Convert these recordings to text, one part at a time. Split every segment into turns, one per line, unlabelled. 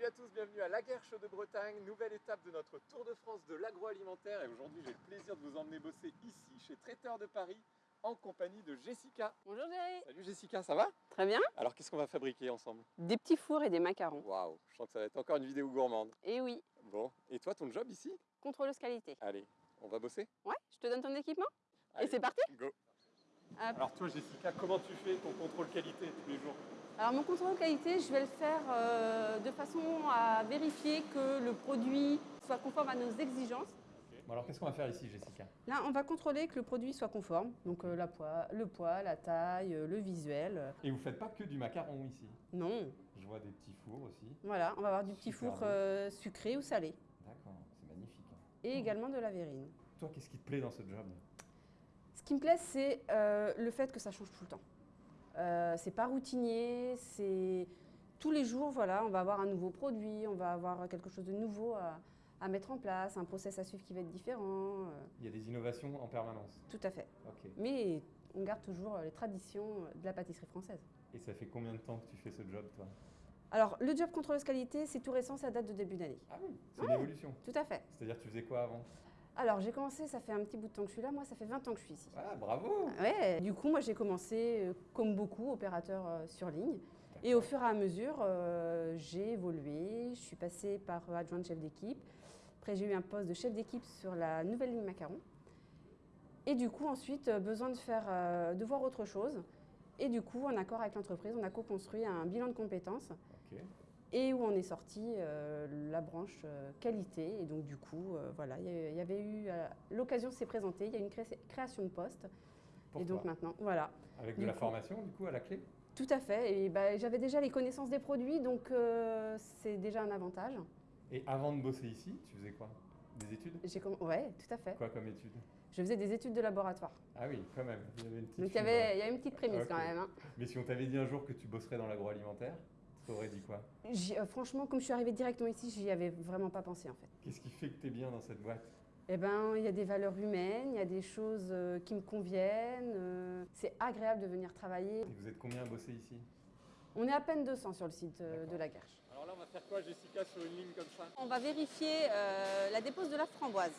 Salut à tous, bienvenue à La Guerche de Bretagne, nouvelle étape de notre Tour de France de l'agroalimentaire et aujourd'hui j'ai le plaisir de vous emmener bosser ici chez Traiteur de Paris en compagnie de Jessica.
Bonjour Jerry
Salut Jessica, ça va?
Très bien.
Alors qu'est-ce qu'on va fabriquer ensemble?
Des petits fours et des macarons.
Waouh, je sens que ça va être encore une vidéo gourmande.
Et oui,
Bon, et toi ton job ici?
Contrôleuse qualité.
Allez, on va bosser?
Ouais, je te donne ton équipement
Allez,
Et c'est parti
Go
Hop.
Alors toi Jessica, comment tu fais ton contrôle qualité tous les jours?
Alors mon contrôle qualité, je vais le faire euh, de façon à vérifier que le produit soit conforme à nos exigences.
Bon alors qu'est-ce qu'on va faire ici Jessica?
Là, on va contrôler que le produit soit conforme, donc euh, la poids, le poids, la taille, euh, le visuel.
Et vous faites pas que du macaron ici?
Non,
Je vois des petits fours aussi.
voilà, on va avoir du petit four euh, sucré ou salé,
D'accord, c'est magnifique. hein.
et également de la verrine.
Toi qu'est-ce qui te plaît dans ce job?
Ce qui me plaît, c'est euh, le fait que ça change tout le temps. Euh, c'est pas routinier, c'est tous les jours, voilà, on va avoir un nouveau produit, on va avoir quelque chose de nouveau à, à mettre en place, un process à suivre qui va être différent. euh,
Il y a des innovations en permanence.
tout à fait. Mais on garde toujours les traditions de la pâtisserie française.
Et ça fait combien de temps que tu fais ce job toi?
Alors, le job contrôleuse qualité, c'est tout récent, ça date de début d'année.
Ah oui C'est une évolution.
Tout à fait.
C'est-à-dire tu faisais quoi avant?
Alors, j'ai commencé, ça fait un petit bout de temps que je suis là, moi, ça fait 20 ans que je suis ici.
Ah bravo
Ouais, du coup, moi, j'ai commencé, euh, comme beaucoup, opérateur euh, sur ligne. Et au fur et à mesure, euh, j'ai évolué. Je suis passée par adjointe chef d'équipe. Après, j'ai eu un poste de chef d'équipe sur la nouvelle ligne macaron. Et du coup, ensuite, besoin de, faire, de voir autre chose. Et du coup, en accord avec l'entreprise, on a co-construit un bilan de compétences. Et où on est sorti euh, la branche euh, qualité. Et donc, du coup, euh, voilà, il y avait eu l'occasion s'est présentée. Il y a eu une cré- création de poste.
Pour
et donc maintenant, voilà.
Avec de
du
la
coup-
formation du coup à la clé?
Tout à fait. Et bah, j'avais déjà les connaissances des produits, donc euh, c'est déjà un avantage.
Et avant de bosser ici, tu faisais quoi? Des études?
J'ai Ouais, tout à fait.
Quoi comme études?
Je faisais des études de laboratoire.
Ah oui, quand même. Il y avait une petite
Donc il y avait, il y avait une petite prémisse
Ok.
quand même. hein.
Mais si on t'avait dit un jour que tu bosserais dans l'agroalimentaire, t'aurais dit quoi?
J'y- euh, franchement, comme je suis arrivée directement ici, j'y avais vraiment pas pensé en fait.
Qu'est-ce qui fait que tu es bien dans cette boîte?
Eh ben, il y a des valeurs humaines, il y a des choses euh, qui me conviennent. euh, c'est agréable de venir travailler.
Et vous êtes combien à bosser ici?
On est à peine 200 sur le site de la Guerche.
Alors là on va faire quoi Jessica sur une ligne comme ça?
On va vérifier euh, la dépose de la framboise.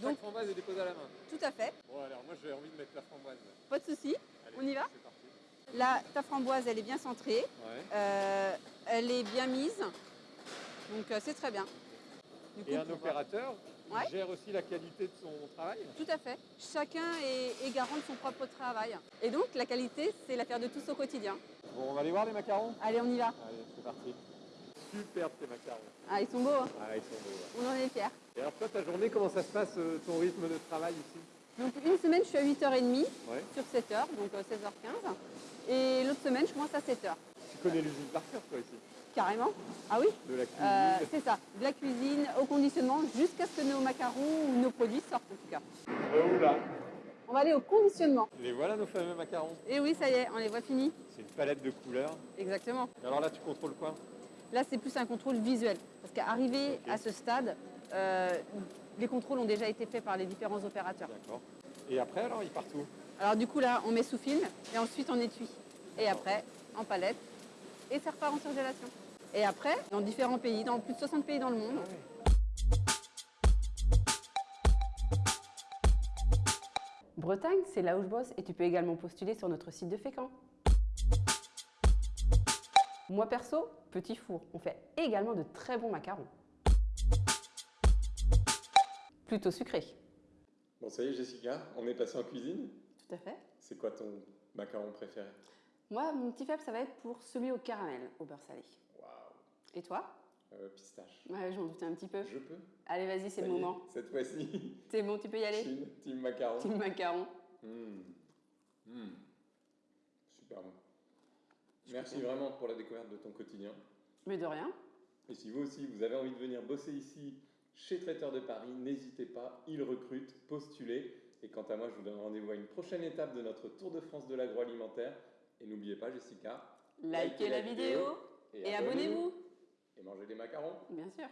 Donc
Donc-
framboise est déposée à la main.
Tout à fait,
Bon alors moi j'ai envie de mettre la framboise.
pas de souci. On y va
C'est parti.
Là, ta framboise, elle est bien centrée.
Ouais.
Euh, elle est bien mise, donc euh, c'est très bien. Du
Et un opérateur
Ouais.
gère aussi la qualité de son travail
Tout à fait. Chacun est, est garant de son propre travail. Et donc la qualité, c'est l'affaire de tous au quotidien.
Bon, on va aller voir les macarons?
Allez, on y va.
Allez, c'est parti. Superbe tes macarons.
Ah, ils sont beaux, hein.
Ah, ils sont beaux. ouais.
on en est fiers.
Et alors toi, ta journée, comment ça se passe, euh, ton rythme de travail ici?
Donc une semaine, je suis à 8h30
Ouais.
sur 7h, donc euh, 16h15. Et l'autre semaine, je commence à 7h.
Tu connais l'usine par cœur, toi, ici?
Carrément. Ah oui?
De la cuisine
Euh, C'est ça, de la cuisine au conditionnement jusqu'à ce que nos macarons ou nos produits sortent en tout cas.
Euh, oula
On va aller au conditionnement.
Les voilà nos fameux macarons?
Et oui, ça y est, on les voit finis.
C'est une palette de couleurs.
Exactement.
Et alors là, tu contrôles quoi?
Là, c'est plus un contrôle visuel. Parce qu'arrivé
Ok.
à ce stade, euh, les contrôles ont déjà été faits par les différents opérateurs.
D'accord. Et après, alors, ils partent où?
Alors du coup, là, on met sous film et ensuite on étui. Et après, en palette. Et ça repart en surgélation. Et après, dans différents pays, dans plus de 60 pays dans le monde, Bretagne, c'est là où je bosse et tu peux également postuler sur notre site de Fécamp. Moi perso, petit four, on fait également de très bons macarons. Plutôt sucrés.
Bon, ça y est, Jessica, on est passé en cuisine.
Tout à fait.
C'est quoi ton macaron préféré?
Moi, mon petit faible, ça va être pour celui au caramel, au beurre salé.
Waouh
Et toi?
Euh, Pistache.
Ouais, j'en doutais un petit peu.
Je peux
Allez, vas-y, c'est le
est,
moment.
Cette fois-ci,
C'est bon, tu peux y aller?
team, team macaron.
Team macaron.
Mmh. Mmh. Super bon. Merci vraiment pour la découverte de ton quotidien.
Mais de rien.
Et si vous aussi, vous avez envie de venir bosser ici chez Traiteur de Paris, n'hésitez pas, ils recrutent, postulez. Et quant à moi, je vous donne rendez-vous à une prochaine étape de notre Tour de France de l'agroalimentaire. Et n'oubliez pas, Jessica,
Likez la vidéo et abonnez-vous.
Et mangez des macarons.
Bien sûr.